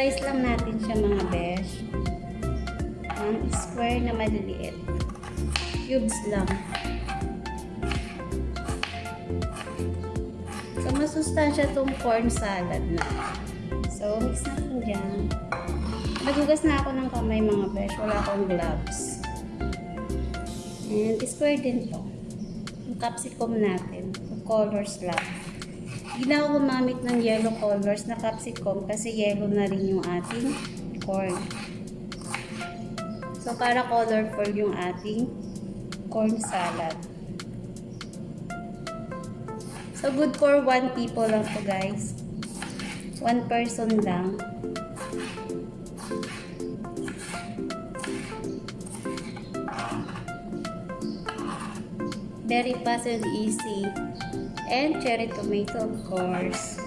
Slice lang natin siya mga besh. Ang square na maliliit. Cubes lang. So, masustansya tong corn salad na. So, mix natin dyan. Nagugas na ako ng kamay mga besh. Wala akong gloves. And square din to. Yung capsicum natin. Colors lang. Ako gumamit ng yellow colors na capsicum kasi yellow na rin yung ating corn. So, para colorful yung ating corn salad. So, good for one people lang to guys. One person lang. Very fast and easy. And cherry tomato, of course.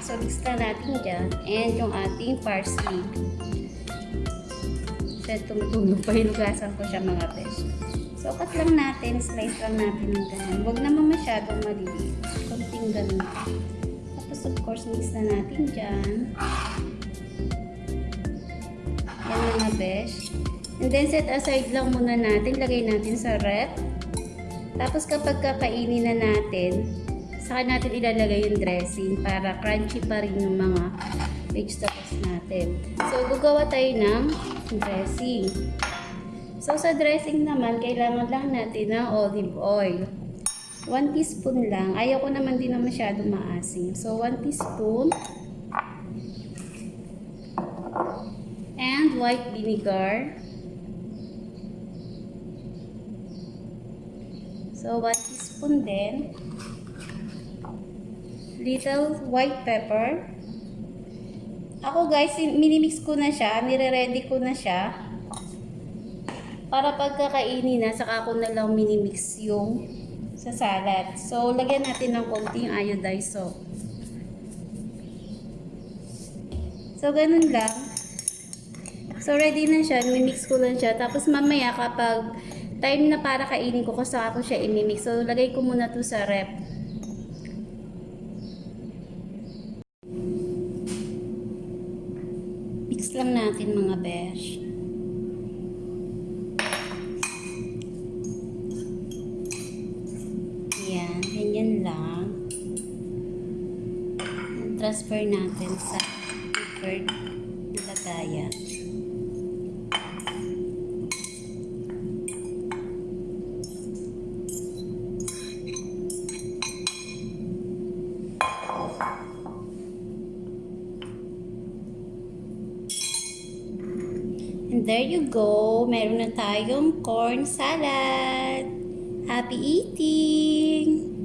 So, mix lang natin dyan. And yung ating parsley. Kasi tumutulog pa hinugasan ko siya mga besh. So, cut lang natin. Slice lang natin ng ganun. Huwag naman masyadong maliliit. Kunting ganun. Tapos, of course, mix na natin dyan. Yan mga besh. And then, set aside lang muna natin. Lagay natin sa rep. Tapos, kapag kakainin na natin, saka natin ilalagay yung dressing para crunchy pa rin yung mga vegetables natin. So, gagawa tayo ng dressing. So, sa dressing naman, kailangan lang natin ng olive oil. 1 teaspoon lang. Ayaw ko naman din na masyado maasim. So, 1 teaspoon. And white vinegar. So, 1 teaspoon din little white pepper. Ako guys, minimix ko na siya, nire-ready ko na siya. Para pagkakainin na, saka ko na lang minimix yung sa salad. So, lagyan natin ng konting iodized salt. So, ganun lang. So, ready na siya. Mimix ko lang siya. Tapos, mamaya kapag time na para kainin ko, saka ko siya imimix. So, lagay ko muna to sa rep. Mix lang natin mga besh. Yan, ganyan lang. Transfer natin sa preferred lagayan. There you go. Meron na tayong corn salad. Happy eating!